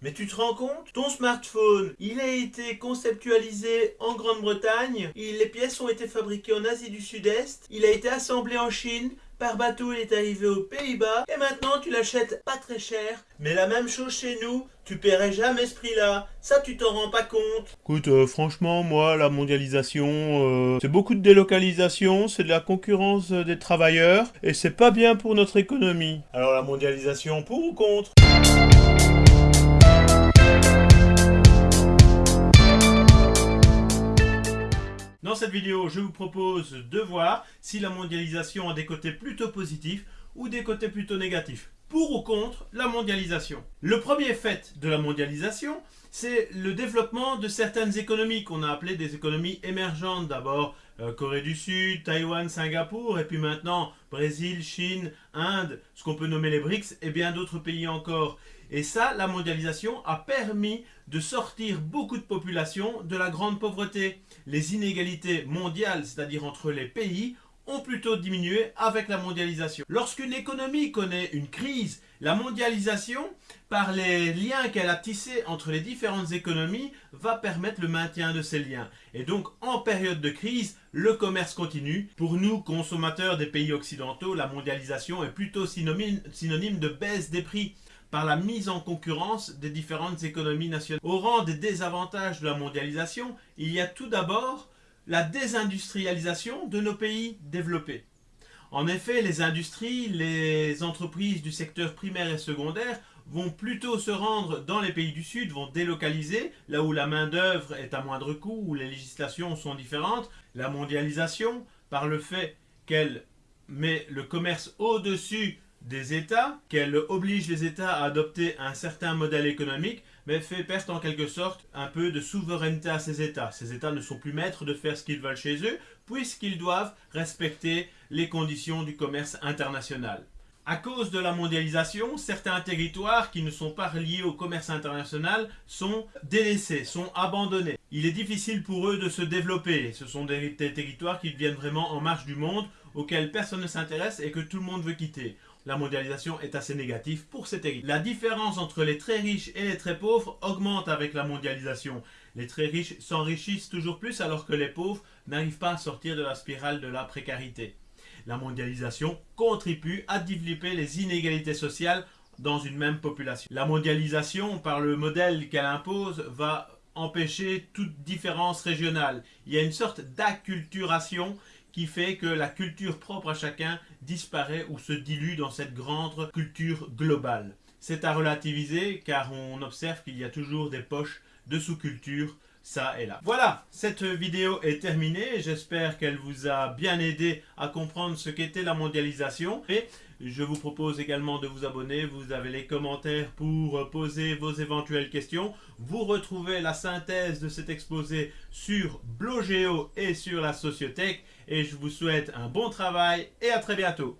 Mais tu te rends compte? Ton smartphone, il a été conceptualisé en Grande-Bretagne, les pièces ont été fabriquées en Asie du Sud-Est, il a été assemblé en Chine, par bateau il est arrivé aux Pays-Bas, et maintenant tu l'achètes pas très cher. Mais la même chose chez nous, tu paierais jamais ce prix-là, ça tu t'en rends pas compte. Écoute, euh, franchement, moi, la mondialisation, euh, c'est beaucoup de délocalisation, c'est de la concurrence euh, des travailleurs, et c'est pas bien pour notre économie. Alors la mondialisation, pour ou contre? Dans cette vidéo, je vous propose de voir si la mondialisation a des côtés plutôt positifs ou des côtés plutôt négatifs. Pour ou contre la mondialisation? Le premier fait de la mondialisation, c'est le développement de certaines économies qu'on a appelées des économies émergentes. D'abord euh, Corée du Sud, Taïwan, Singapour, et puis maintenant Brésil, Chine, Inde, ce qu'on peut nommer les BRICS, et bien d'autres pays encore. Et ça, la mondialisation a permis de sortir beaucoup de populations de la grande pauvreté. Les inégalités mondiales, c'est-à-dire entre les pays, ont plutôt diminué avec la mondialisation. Lorsqu'une économie connaît une crise, la mondialisation, par les liens qu'elle a tissés entre les différentes économies, va permettre le maintien de ces liens. Et donc, en période de crise, le commerce continue. Pour nous, consommateurs des pays occidentaux, la mondialisation est plutôt synonyme de baisse des prix par la mise en concurrence des différentes économies nationales. Au rang des désavantages de la mondialisation, il y a tout d'abord la désindustrialisation de nos pays développés. En effet, les industries, les entreprises du secteur primaire et secondaire vont plutôt se rendre dans les pays du Sud, vont délocaliser, là où la main-d'œuvre est à moindre coût, où les législations sont différentes. La mondialisation, par le fait qu'elle met le commerce au-dessus des États, qu'elle oblige les États à adopter un certain modèle économique, mais fait perdre en quelque sorte un peu de souveraineté à ces États. Ces États ne sont plus maîtres de faire ce qu'ils veulent chez eux, puisqu'ils doivent respecter les conditions du commerce international. À cause de la mondialisation, certains territoires qui ne sont pas reliés au commerce international sont délaissés, sont abandonnés. Il est difficile pour eux de se développer. Ce sont des, territoires qui deviennent vraiment en marge du monde, auxquels personne ne s'intéresse et que tout le monde veut quitter la mondialisation est assez négative pour ces territoires. La différence entre les très riches et les très pauvres augmente avec la mondialisation. Les très riches s'enrichissent toujours plus alors que les pauvres n'arrivent pas à sortir de la spirale de la précarité. La mondialisation contribue à développer les inégalités sociales dans une même population. La mondialisation, par le modèle qu'elle impose, va empêcher toute différence régionale. Il y a une sorte d'acculturation qui fait que la culture propre à chacun disparaît ou se dilue dans cette grande culture globale. C'est à relativiser car on observe qu'il y a toujours des poches de sous-culture ça et là. Voilà, cette vidéo est terminée. J'espère qu'elle vous a bien aidé à comprendre ce qu'était la mondialisation. Et je vous propose également de vous abonner. Vous avez les commentaires pour poser vos éventuelles questions. Vous retrouvez la synthèse de cet exposé sur Blogeo et sur la Sociothèque. Et je vous souhaite un bon travail et à très bientôt.